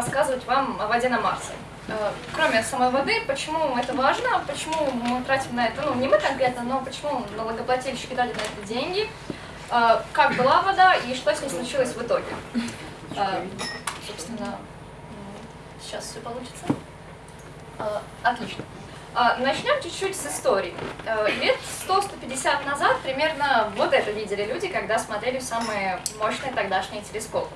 рассказывать вам о воде на Марсе. Э, кроме самой воды, почему это важно, почему мы тратим на это, ну не мы конкретно, но почему налогоплательщики дали на это деньги, э, как была вода и что с ней случилось в итоге. Э, собственно, сейчас все получится. Отлично. Начнем чуть-чуть с истории. Лет 100-150 назад примерно вот это видели люди, когда смотрели самые мощные тогдашние телескопы.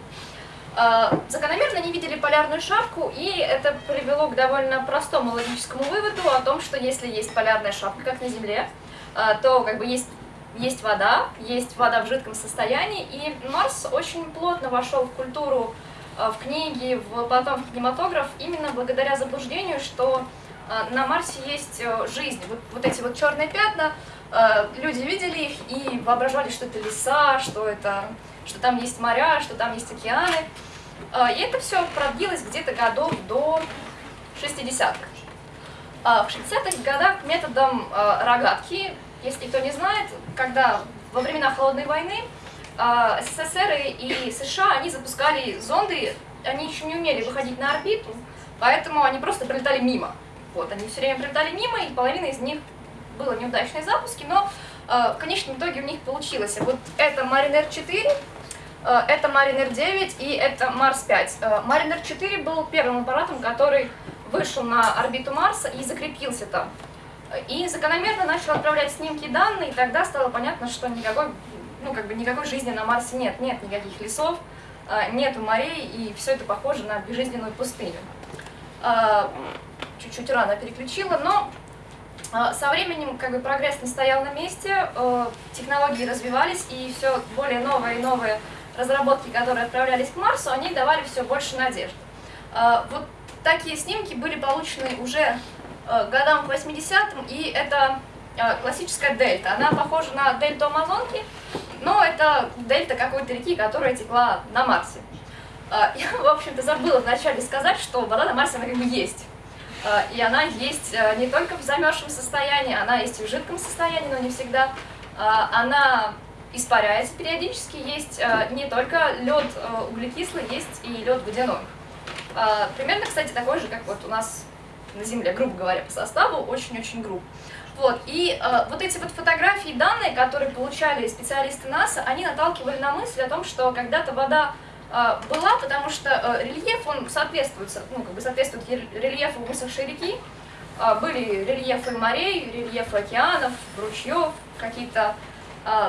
А, закономерно не видели полярную шапку, и это привело к довольно простому логическому выводу о том, что если есть полярная шапка, как на Земле, а, то как бы есть, есть вода, есть вода в жидком состоянии, и Марс очень плотно вошел в культуру, а, в книги, в, потом в кинематограф, именно благодаря заблуждению, что на Марсе есть э, жизнь. Вот, вот эти вот черные пятна, люди видели их и воображали, что это леса, что это что там есть моря, что там есть океаны. А, и это все продлилось где-то годов до 60-х. А, в 60-х годах методом а, рогатки, если кто не знает, когда во времена Холодной войны СССР и США, они запускали зонды, они еще не умели выходить на орбиту, поэтому они просто прилетали мимо. Вот, они все время прилетали мимо, и половина из них было неудачные запуски, но в конечном итоге у них получилось. Вот это Mariner 4, Э, это Mariner 9 и это Марс 5. Э, Mariner 4 был первым аппаратом, который вышел на орбиту Марса и закрепился там. И закономерно начал отправлять снимки и данные, и тогда стало понятно, что никакой, ну, как бы никакой жизни на Марсе нет. Нет никаких лесов, э, нету морей, и все это похоже на безжизненную пустыню. Чуть-чуть рано переключила, но со временем как бы прогресс не стоял на месте, технологии развивались, и все более новые и новые разработки, которые отправлялись к Марсу, они давали все больше надежд. А, вот такие снимки были получены уже э, годам к 80-м, и это э, классическая дельта. Она похожа на дельту Амазонки, но это дельта какой-то реки, которая текла на Марсе. А, я, в общем-то, забыла вначале сказать, что вода на Марсе, она как бы есть. А, и она есть э, не только в замерзшем состоянии, она есть и в жидком состоянии, но не всегда. Она испаряется периодически, есть э, не только лед э, углекислый, есть и лед водяной. Э, примерно, кстати, такой же, как вот у нас на Земле, грубо говоря, по составу, очень-очень груб. Вот, и э, вот эти вот фотографии и данные, которые получали специалисты НАСА, они наталкивали на мысль о том, что когда-то вода э, была, потому что э, рельеф, он соответствует, ну, как бы соответствует рельефу высохшей реки, э, были рельефы морей, рельефы океанов, ручьев, какие-то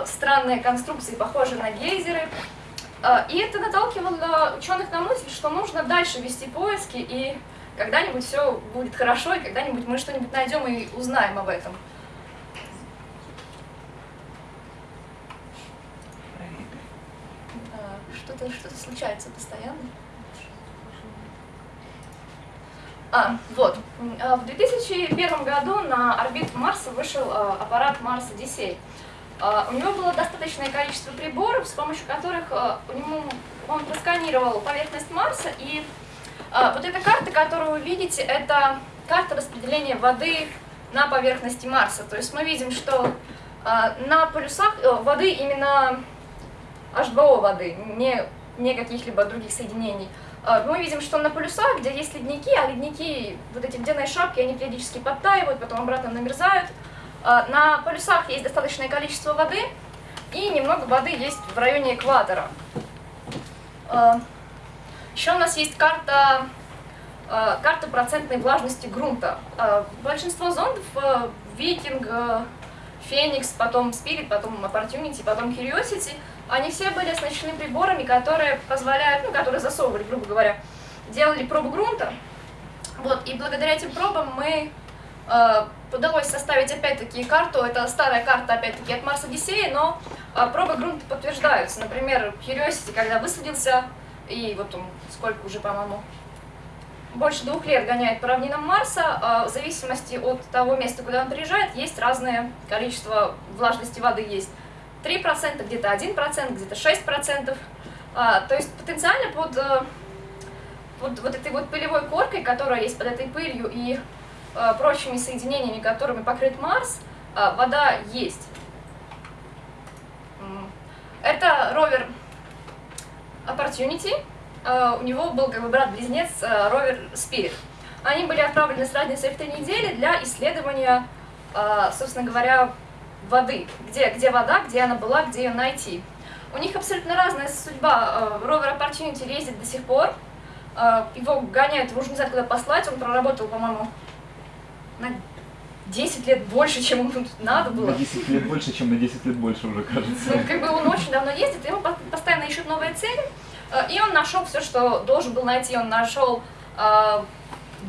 странные конструкции, похожие на гейзеры. А, и это наталкивало ученых на мысль, что нужно дальше вести поиски, и когда-нибудь все будет хорошо, и когда-нибудь мы что-нибудь найдем и узнаем об этом. А, что-то что, -то, случается постоянно. А, вот. В 2001 году на орбиту Марса вышел аппарат Марс Одиссей. А, у него было достаточное количество приборов, с помощью которых а, он просканировал поверхность Марса. И а, вот эта карта, которую вы видите, это карта распределения воды на поверхности Марса. То есть мы видим, что на полюсах э, воды именно H2O воды, не, не каких-либо других соединений. Мы видим, что на полюсах, где есть ледники, а ледники, вот эти ледяные шапки, они периодически подтаивают, потом обратно намерзают, на полюсах есть достаточное количество воды, и немного воды есть в районе экватора. А, Еще у нас есть карта, а, карта процентной влажности грунта. Большинство зондов, Викинг, Феникс, потом Спирит, потом Opportunity, потом Curiosity, они все были оснащены приборами, которые позволяют, ну, которые засовывали, грубо говоря, делали пробу грунта. Вот, и благодаря этим пробам мы Э, удалось составить опять-таки карту, это старая карта опять-таки от Марс Одиссеи, но э, пробы грунта подтверждаются. Например, Curiosity, когда высадился, и вот он сколько уже, по-моему, больше двух лет гоняет по равнинам Марса, э, в зависимости от того места, куда он приезжает, есть разное количество влажности воды есть. 3%, где-то 1%, где-то 6%. То есть потенциально под, под вот этой вот пылевой коркой, которая есть под этой пылью, и Э, прочими соединениями, которыми покрыт Марс, э, вода есть. Это ровер Opportunity. у него был как бы брат-близнец ровер Spirit. Они были отправлены с разницей в три недели для исследования, собственно говоря, воды. Где, где вода, где она была, где ее найти. У них абсолютно разная судьба. Ровер Opportunity ездит до сих пор. Его гоняют, уже не знаю, куда послать. Он проработал, по-моему, на 10 лет больше, чем ему надо было. На 10 лет больше, чем на 10 лет больше уже, кажется. Ну, как бы он очень давно ездит, ему постоянно ищут новые цели, э, и он нашел все, что должен был найти. Он нашел э,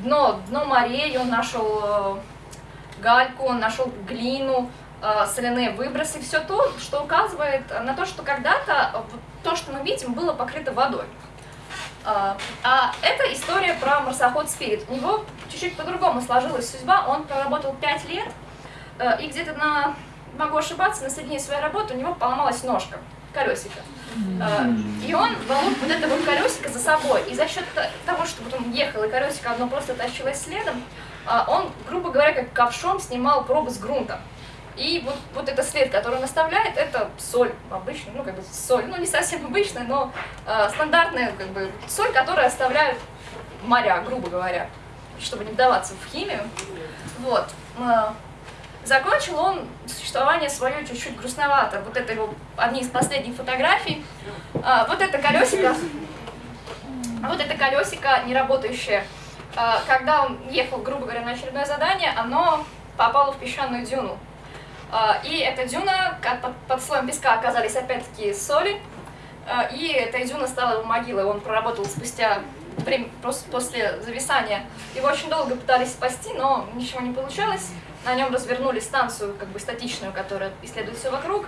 дно, дно морей, он нашел э, гальку, он нашел глину, э, соляные выбросы, все то, что указывает на то, что когда-то то, что мы видим, было покрыто водой. А, а это история про марсоход Спирит. У него чуть-чуть по-другому сложилась судьба. Он проработал 5 лет, э, и где-то на, могу ошибаться, на середине своей работы у него поломалась ножка, колесико. Э, и он волок вот это вот колесико за собой. И за счет того, что вот он ехал, и колесико одно просто тащилось следом, э, он, грубо говоря, как ковшом снимал пробы с грунта. И вот, вот этот след, который он оставляет, это соль обычная, ну как бы соль, ну не совсем обычная, но э, стандартная как бы соль, которую оставляют моря, грубо говоря, чтобы не вдаваться в химию. Вот. Э, закончил он существование свое чуть-чуть грустновато. Вот это его одни из последних фотографий. Э, вот это колесико, вот это колесико не работающее. Э, когда он ехал, грубо говоря, на очередное задание, оно попало в песчаную дюну. А, и эта дюна, под слоем песка оказались опять-таки соли, а, и эта дюна стала его могилой. Он проработал спустя время, после зависания. Его очень долго пытались спасти, но ничего не получалось. На нем развернули станцию как бы статичную, которая исследует все вокруг.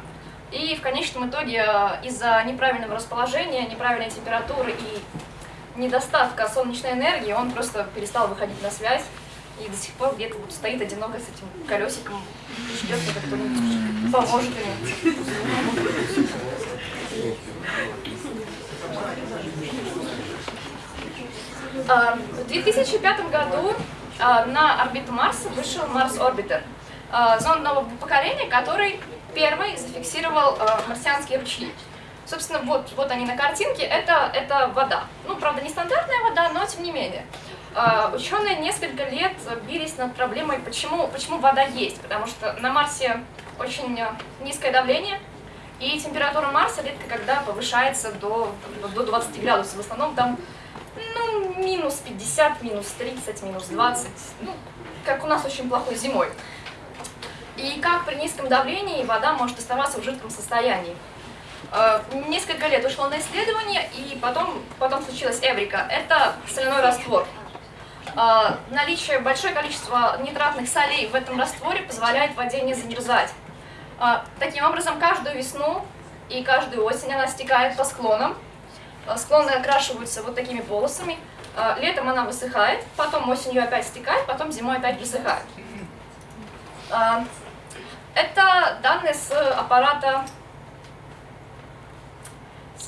И в конечном итоге а, из-за неправильного расположения, неправильной температуры и недостатка солнечной энергии он просто перестал выходить на связь и до сих пор где-то вот стоит одиноко с этим колесиком, ждет, когда кто-нибудь поможет ему. А, в 2005 году а, на орбиту Марса вышел Марс Орбитер, а, зонд нового поколения, который первый зафиксировал марсианские ручьи. Собственно, вот, вот они на картинке, это, это вода. Ну, правда, не стандартная вода, но тем не менее. А, ученые несколько лет бились над проблемой, почему, почему вода есть, потому что на Марсе очень низкое давление, и температура Марса редко когда повышается до, до 20 градусов. В основном там ну, минус 50, минус 30, минус 20, ну, как у нас очень плохой зимой. И как при низком давлении вода может оставаться в жидком состоянии. А, несколько лет ушло на исследование, и потом, потом случилась Эврика. Это соляной раствор. А, наличие большое количество нитратных солей в этом растворе позволяет воде не замерзать. А, таким образом, каждую весну и каждую осень она стекает по склонам. Склоны окрашиваются вот такими полосами. Летом она высыхает, потом осенью опять стекает, потом зимой опять высыхает. Это данные с аппарата,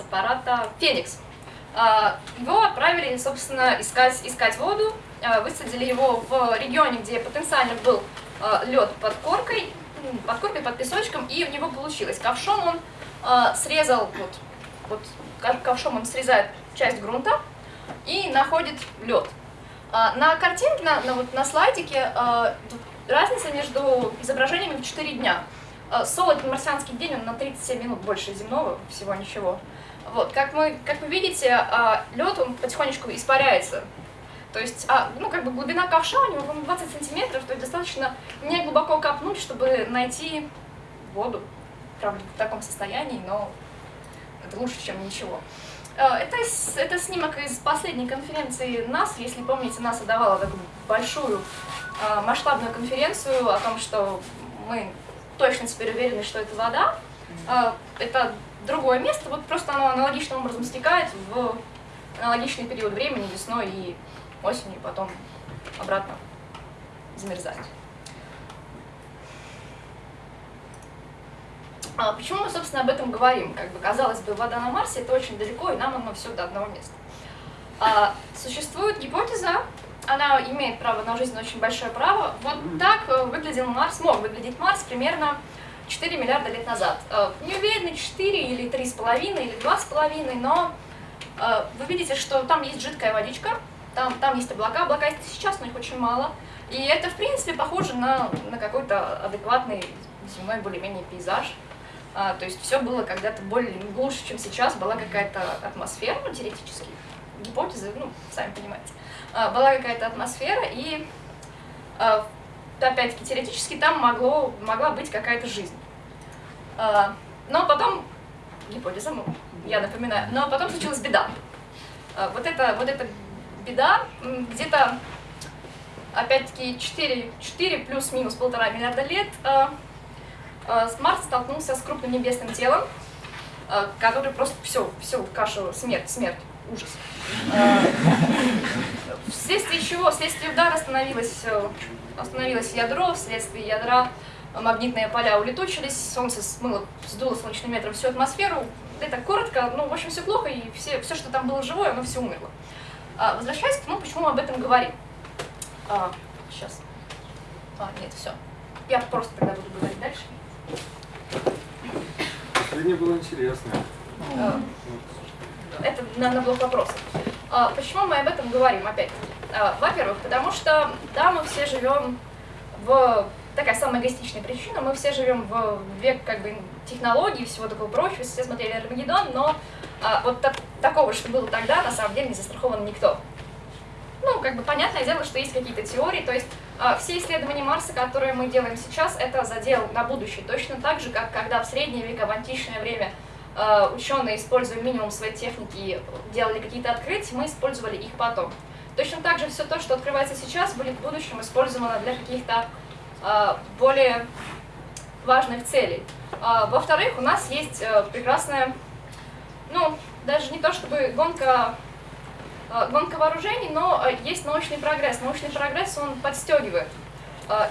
с аппарата Феникс. Его отправили, собственно, искать, искать воду Э, высадили его в регионе, где потенциально был э, лед под коркой, под коркой, под песочком, и у него получилось. Ковшом он срезал, вот, вот ковшом он срезает часть грунта и находит лед. На картинке, на, на, вот, на слайдике, разница между изображениями в 4 дня. Солод марсианский день, он на 37 минут больше земного, всего ничего. Вот, как, мы, как вы видите, лед он потихонечку испаряется то есть, а, ну, как бы глубина ковша у него 20 сантиметров, то есть достаточно не глубоко копнуть, чтобы найти воду. Правда, в таком состоянии, но это лучше, чем ничего. Э, это, это снимок из последней конференции НАС. Если помните, НАСА давала такую большую э, масштабную конференцию о том, что мы точно теперь уверены, что это вода. Э, это другое место, вот просто оно аналогичным образом стекает в аналогичный период времени, весной и осенью, и потом обратно замерзать. А почему мы, собственно, об этом говорим? Как бы, казалось бы, вода на Марсе это очень далеко, и нам оно все до одного места. А, существует гипотеза, она имеет право на жизнь, очень большое право. Вот так э, выглядел Марс, мог выглядеть Марс примерно 4 миллиарда лет назад. Э, не уверены, 4 или 3,5 или 2,5, но Э, вы видите, что там есть жидкая водичка, там, там есть облака, облака есть сейчас, но их очень мало. И это, в принципе, похоже на, на какой-то адекватный земной более-менее пейзаж. А, то есть все было когда-то более глуше, чем сейчас, была какая-то атмосфера, ну, теоретически, гипотезы, ну, сами понимаете. А, была какая-то атмосфера, и а, опять-таки теоретически там могло, могла быть какая-то жизнь. А, но потом, ну, я напоминаю, но потом случилась беда. А, вот, это, вот эта беда где-то, опять-таки, 4, 4 плюс-минус полтора миллиарда лет а, Марс столкнулся с крупным небесным телом, который просто все, все, кашу, смерть, смерть, ужас. Вследствие чего, вследствие удара остановилось, э, остановилось ядро, вследствие ядра магнитные поля улетучились, солнце смыло, сдуло солнечным ветром всю атмосферу. Это коротко, ну, в общем, все плохо, и все, все что там было живое, оно все умерло. А, возвращаясь к тому, почему мы об этом говорим. А, сейчас. А, нет, все. Я просто тогда буду говорить дальше. Последнее было интересно. А, это на, на блок вопросов. А, почему мы об этом говорим опять? А, Во-первых, потому что, да, мы все живем в такая самая эгоистичная причина. Мы все живем в век как бы технологий всего такого прочего, все смотрели Армагеддон, но а, вот так, такого, что было тогда, на самом деле не застрахован никто. Ну, как бы понятное дело, что есть какие-то теории, то есть а, все исследования Марса, которые мы делаем сейчас, это задел на будущее. Точно так же, как когда в средние века, в античное время а, ученые, используя минимум своей техники, делали какие-то открытия, мы использовали их потом. Точно так же все то, что открывается сейчас, будет в будущем использовано для каких-то более важных целей. А, во-вторых, у нас есть э, прекрасная, ну, даже не то чтобы гонка, а, гонка вооружений, но есть научный прогресс. Научный прогресс, он подстегивает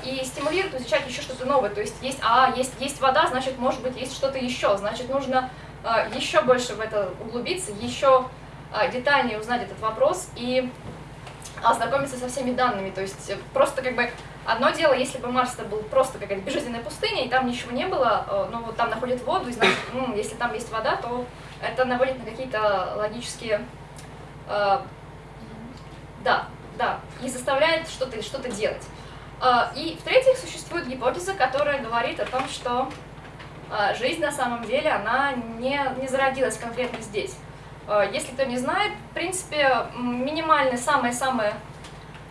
и стимулирует изучать еще что-то новое. То есть есть, а, есть, есть вода, значит, может быть, есть что-то еще. Значит, нужно еще больше в это углубиться, еще детальнее узнать этот вопрос и ознакомиться со всеми данными. То есть просто как бы Одно дело, если бы Марс это был просто какая-то безжизненная пустыня, и там ничего не было, э, но вот там находят воду, и значит, ну, если там есть вода, то это наводит на какие-то логические... Э, да, да, и заставляет что-то что, -то, делать. Э, и в-третьих, существует гипотеза, которая говорит о том, что э, жизнь на самом деле, она не, не зародилась конкретно здесь. Э, если кто не знает, в принципе, минимальные, самые-самые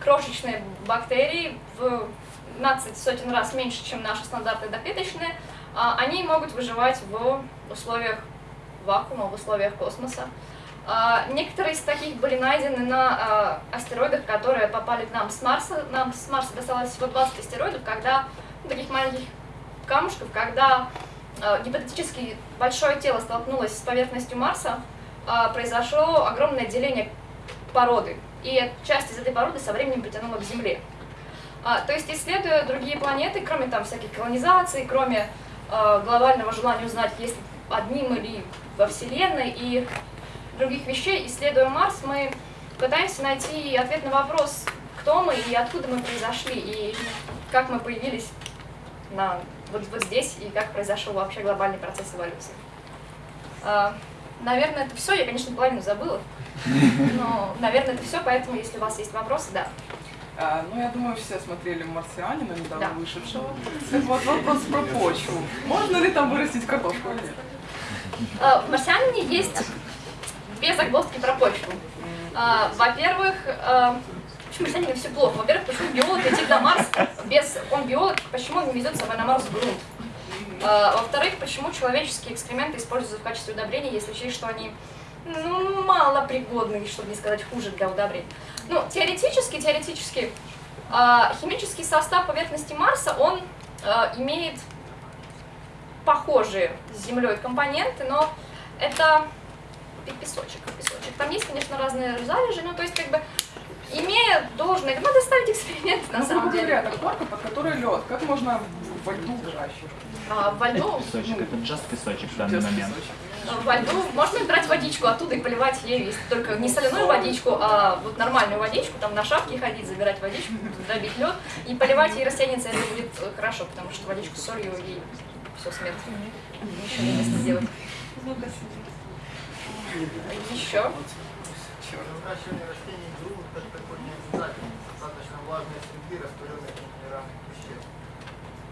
крошечные бактерии в 15 сотен раз меньше, чем наши стандартные доклеточные, а, они могут выживать в условиях вакуума, в условиях космоса. А, некоторые из таких были найдены на а, астероидах, которые попали к нам с Марса. Нам с Марса досталось всего 20 астероидов, когда ну, таких маленьких камушков, когда гипотетически большое тело столкнулось с поверхностью Марса, произошло огромное деление породы и часть из этой породы со временем притянула к Земле. А, то есть, исследуя другие планеты, кроме там всяких колонизаций, кроме а, глобального желания узнать, есть ли одни мы ли во Вселенной и других вещей, исследуя Марс, мы пытаемся найти ответ на вопрос, кто мы и откуда мы произошли, и как мы появились на, вот, вот здесь, и как произошел вообще глобальный процесс эволюции. Наверное, это все. Я, конечно, половину забыла. Но, наверное, это все, поэтому, если у вас есть вопросы, да. А, ну, я думаю, все смотрели «Марсианина», недавно да. вышедшего. Вот, вопрос про почву. Можно ли там вырастить картошку или нет? А, в «Марсианине» есть две загвоздки про почву. А, Во-первых, а, почему марсианина все плохо? Во-первых, почему биолог летит на Марс без... Он биолог, почему он не везет с собой на Марс грунт? А, Во-вторых, почему человеческие экскременты используются в качестве удобрения, если учесть, что они ну, мало пригодны, чтобы не сказать хуже для удобрений. Ну, теоретически, теоретически, э, химический состав поверхности Марса, он э, имеет похожие с Землей компоненты, но это песочек, песочек. Там есть, конечно, разные залежи, ну, то есть, как бы, имея должное, надо ставить эксперимент, на ну, самом деле. говоря, это корка, под которой лед. Как можно во льду выращивать? А, во льду? Песочек, ну, это just песочек в данный момент. Песочек во льду можно брать водичку оттуда и поливать ею, только не соляную водичку, а вот нормальную водичку, там на шапке ходить, забирать водичку, туда бить лед и поливать ей растеница, это будет э, хорошо, потому что водичку с солью ей все смерть. Ничего не сделать. Еще. выращивание растений в грунт как такой не обязательно. Достаточно влажной среды, растворенных минеральных веществ.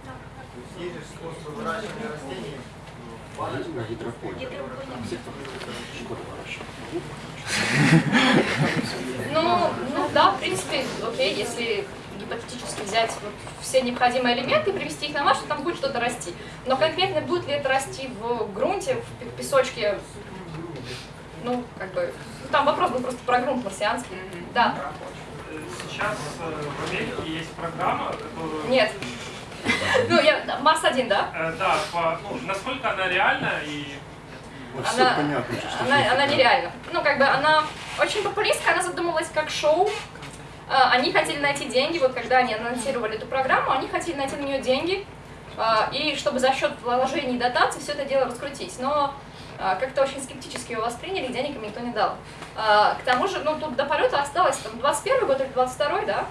То есть есть же способы выращивания растений гидропонике. Ну, ну да, в принципе, окей, если гипотетически взять вот все необходимые элементы и привести их на Марс, то там будет что-то расти. Но конкретно будет ли это расти в грунте, в пе- песочке, ну, как бы, ну, там вопрос был просто про грунт марсианский. Да, Сейчас э, в Америке есть программа, которую... нет. Ну, я, Марс-1, да? Э, да, по, ну, насколько она реальна и... Все Она, понятно, что она, она нереальна. Ну, как бы она очень популистская, она задумалась как шоу. А, Они хотели найти деньги, вот когда они анонсировали эту программу, они хотели найти на нее деньги, и чтобы за счет вложений и дотаций все это дело раскрутить. Но как-то очень скептически его восприняли, денег им никто не дал. А, К тому же, ну, тут до полета осталось там 21 год или 22 да?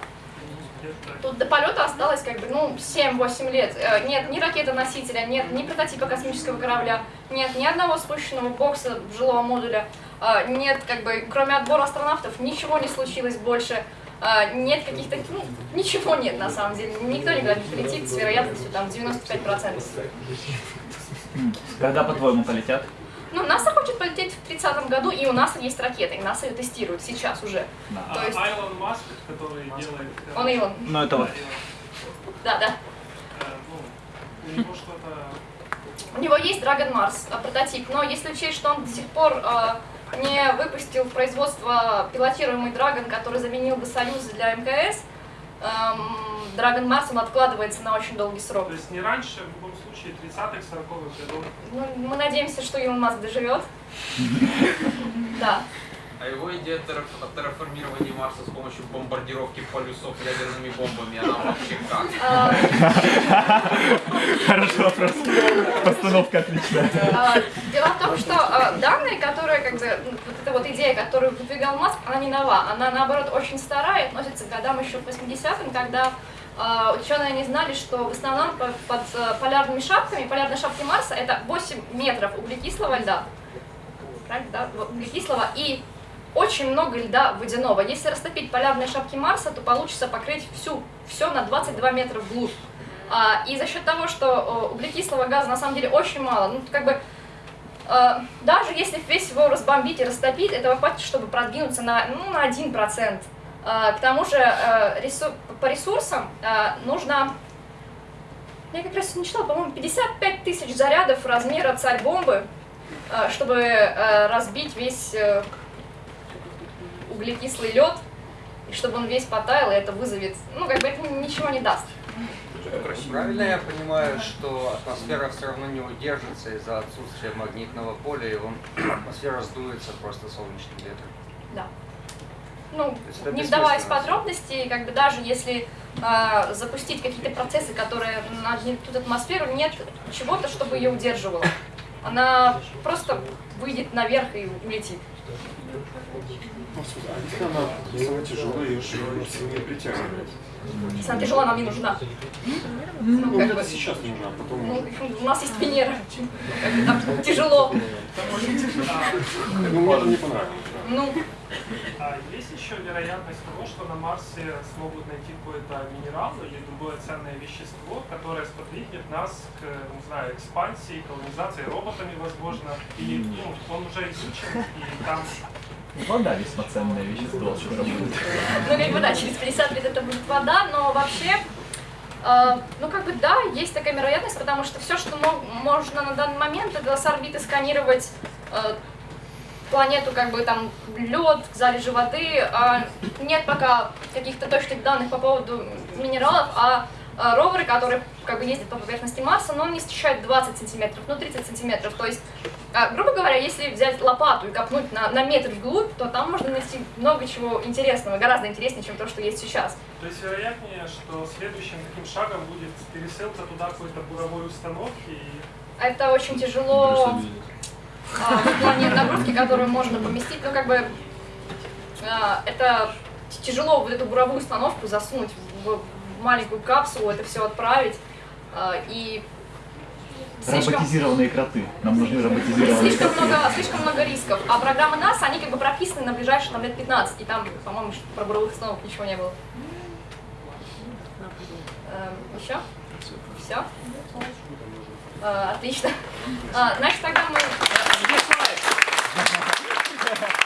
Тут до полета осталось как бы, ну, 7-8 лет. Э, Нет ни ракеты-носителя, нет ни прототипа космического корабля, нет ни одного спущенного бокса жилого модуля, э, нет, как бы, кроме отбора астронавтов, ничего не случилось больше. Нет каких-то, ну, ничего нет на самом деле. Никто никуда не полетит с вероятностью там 95%. Когда, по-твоему, полетят? Полететь в 30 году, и у НАСА есть ракета, и НАСА ее тестирует сейчас уже. Да. А, То есть- Айлон Маск, который делает... э, Он Илон. Ну, это вот. да, Илон. Да. Э, ну, у него что-то... У него есть Dragon Mars э, прототип, но если учесть, что он до сих пор э, не выпустил в производство пилотируемый Dragon, который заменил бы Союз для МКС, эм, Dragon Mars он откладывается на очень долгий срок. То есть не раньше, случае, 30-х, 40-х годов. Ну, мы надеемся, что Илон Маск доживет. Да. А его идея о терраформировании Марса с помощью бомбардировки полюсов ядерными бомбами, она вообще как? Э, Хороший вопрос. Постановка отличная. э, Дело в том, что э, данные, которые, как бы, ну, вот эта вот идея, которую выдвигал Маск, она не нова. Она, наоборот, очень старая и относится к годам еще к 80-м, когда ученые не знали, что в основном по- под э, полярными шапками, полярные шапки Марса, это 8 метров углекислого льда. Правильно, да? Углекислого и очень много льда водяного. Если растопить полярные шапки Марса, то получится покрыть всю, все на 22 метра вглубь. А, и за счет того, что э, углекислого газа на самом деле очень мало, ну как бы э, даже если весь его разбомбить и растопить, этого хватит, чтобы продвинуться на, ну, на 1%. А, к тому же э, по ресурсам э, нужно, я как раз не читала, по-моему, 55 тысяч зарядов размера царь-бомбы, э, чтобы разбить весь углекислый лед, и чтобы он весь потаял, и это вызовет, ну как бы это ничего не даст. Правильно я понимаю, что атмосфера все равно не удержится из-за отсутствия магнитного поля, и он, атмосфера сдуется просто солнечным ветром? Да. Ну, это не вдаваясь в подробности, как бы даже если э, запустить какие-то процессы, которые нагнетут атмосферу, нет чего-то, чтобы ее удерживало. Она просто выйдет наверх и улетит. Она самая тяжелая, ее же сильнее притягивает. Если она тяжела, нам не нужна. Ну, Ну, как это бы, сейчас нужно, а потом ну, у нас есть Венера. Там тяжело. Ну, мне не понравилось. Ну, А есть еще вероятность того, что на Марсе смогут найти какой-то минерал или другое ценное вещество, которое сподвигнет нас к, не знаю, экспансии, колонизации роботами, возможно, или ну, он уже изучен, и там Вода весьма ценное вещество, скоро будет. Ну, как бы, да, через 50 лет это будет вода, но вообще, э, ну, как бы, да, есть такая вероятность, потому что все, что мо- можно на данный момент, это с орбиты сканировать э, планету, как бы, там, лед, залежи воды, а нет пока каких-то точных данных по поводу минералов, а э, роверы, которые, как бы, ездят по поверхности Марса, но он не встречает 20 сантиметров, ну, 30 сантиметров, то есть а, грубо говоря, если взять лопату и копнуть на, на метр вглубь, то там можно найти много чего интересного, гораздо интереснее, чем то, что есть сейчас. То есть вероятнее, что следующим таким шагом будет пересылка туда какой-то буровой установки и Это очень тяжело а, в плане нагрузки, которую можно поместить. Ну, как бы, а, это тяжело вот эту буровую установку засунуть в, в маленькую капсулу, это все отправить. а, и слишком, Роботизированные кроты. Нам нужны роботизированные слишком, кроты. много, слишком много рисков. А программы НАСА, они как бы прописаны на ближайшие там, лет 15. И там, по-моему, про буровых установок ничего не было. Эм, еще? Все? отлично. А, значит, тогда мы... Yeah.